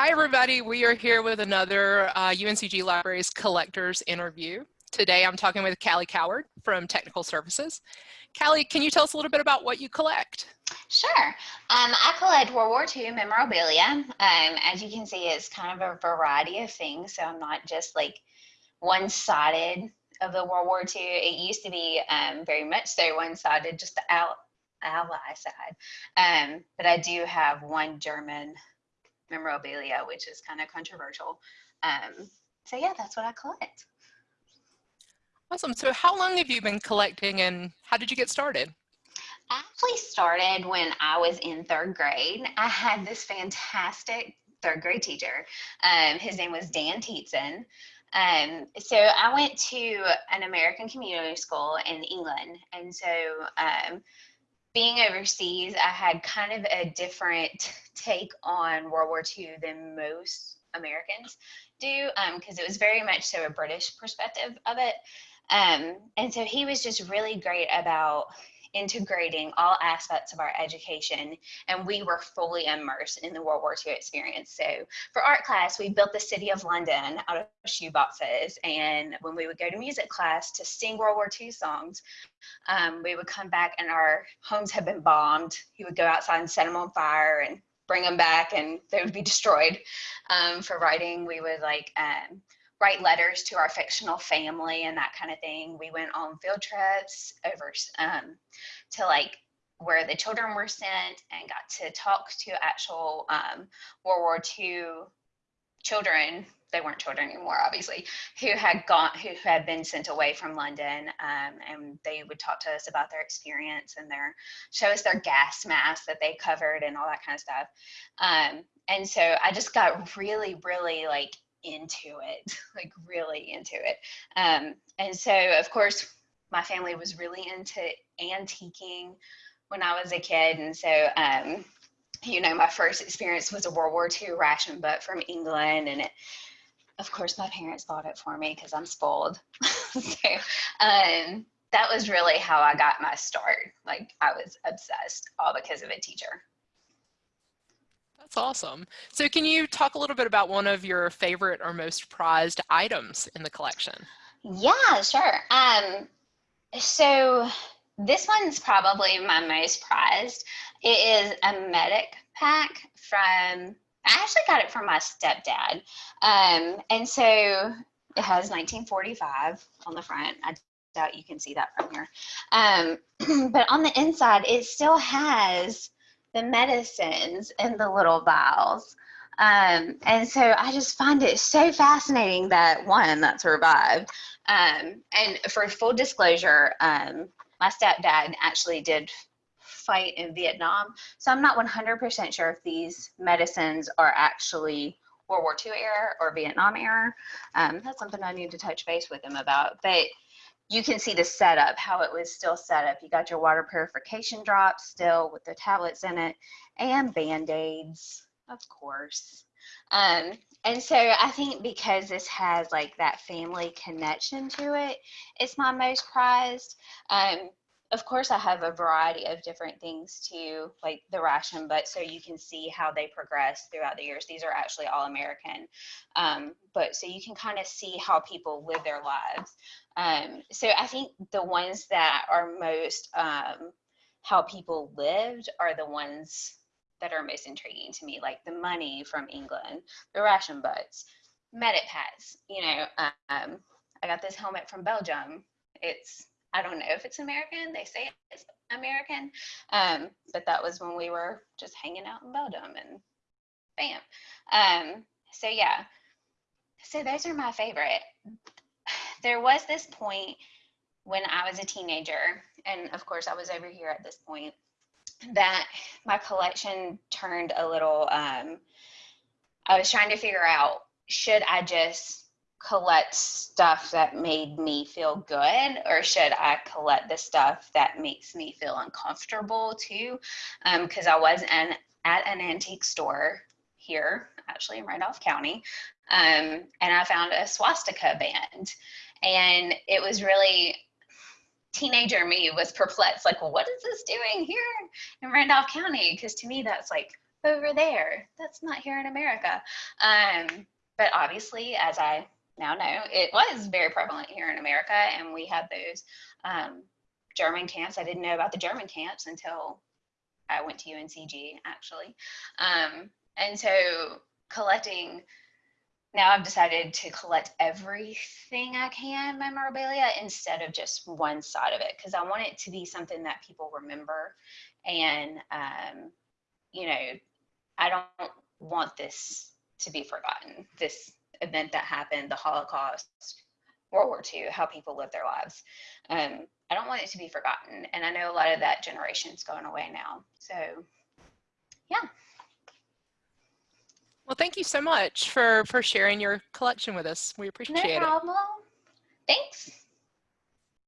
Hi, everybody. We are here with another uh, UNCG Libraries Collectors interview. Today, I'm talking with Callie Coward from Technical Services. Callie, can you tell us a little bit about what you collect? Sure. Um, I collect World War II memorabilia. Um, as you can see, it's kind of a variety of things. So I'm not just like one-sided of the World War II. It used to be um, very much so one-sided, just the al ally side. Um, but I do have one German memorabilia, which is kind of controversial. Um, so yeah, that's what I collect. Awesome. So how long have you been collecting and how did you get started? I actually started when I was in third grade. I had this fantastic third grade teacher. Um, his name was Dan Tietzen. Um, so I went to an American community school in England. And so um, being overseas, I had kind of a different take on World War II than most Americans do, because um, it was very much so a British perspective of it. Um, and so he was just really great about integrating all aspects of our education and we were fully immersed in the World War II experience. So for art class, we built the city of London out of shoe boxes. And when we would go to music class to sing World War II songs, um, we would come back and our homes had been bombed. He would go outside and set them on fire and bring them back and they would be destroyed. Um, for writing, we would like um, write letters to our fictional family and that kind of thing. We went on field trips over um, to like where the children were sent and got to talk to actual um, World War II children. They weren't children anymore, obviously, who had gone, who had been sent away from London, um, and they would talk to us about their experience and their show us their gas masks that they covered and all that kind of stuff. Um, and so I just got really, really like into it, like really into it. Um, and so, of course, my family was really into antiquing when I was a kid. And so, um, you know, my first experience was a World War II ration book from England. And it, of course, my parents bought it for me because I'm spoiled. so, um, that was really how I got my start. Like, I was obsessed, all because of a teacher. That's awesome. So can you talk a little bit about one of your favorite or most prized items in the collection? Yeah, sure. Um, so this one's probably my most prized. It is a medic pack from, I actually got it from my stepdad. Um, and so it has 1945 on the front. I doubt you can see that from here. Um, but on the inside, it still has the medicines in the little vials. Um, and so I just find it so fascinating that one that survived. Um, and for full disclosure, um, my stepdad actually did fight in Vietnam. So I'm not 100% sure if these medicines are actually World War II era or Vietnam era. Um, that's something I need to touch base with him about. But you can see the setup, how it was still set up. You got your water purification drops still with the tablets in it and band-aids, of course. Um, and so I think because this has like that family connection to it, it's my most prized. Um, of course, I have a variety of different things to like the ration, but so you can see how they progress throughout the years. These are actually all American, um, but so you can kind of see how people live their lives. Um, so I think the ones that are most um, how people lived are the ones that are most intriguing to me, like the money from England, the ration butts, medic packs. You know, um, I got this helmet from Belgium. It's I don't know if it's American. They say it's American, um, but that was when we were just hanging out in Belgium and bam. Um, so yeah, so those are my favorite. There was this point when I was a teenager, and of course I was over here at this point, that my collection turned a little, um, I was trying to figure out, should I just collect stuff that made me feel good or should I collect the stuff that makes me feel uncomfortable too? Because um, I was an, at an antique store here, actually in Randolph County, um, and I found a swastika band. And it was really, teenager me was perplexed, like, well, what is this doing here in Randolph County? Because to me, that's like over there. That's not here in America. Um, but obviously, as I now know, it was very prevalent here in America, and we had those um, German camps. I didn't know about the German camps until I went to UNCG, actually. Um, and so collecting now I've decided to collect everything I can memorabilia instead of just one side of it because I want it to be something that people remember. And, um, you know, I don't want this to be forgotten. This event that happened, the Holocaust, World War II, how people lived their lives. Um, I don't want it to be forgotten. And I know a lot of that generation is going away now. So, yeah. Well, thank you so much for, for sharing your collection with us. We appreciate no it. No problem. Thanks.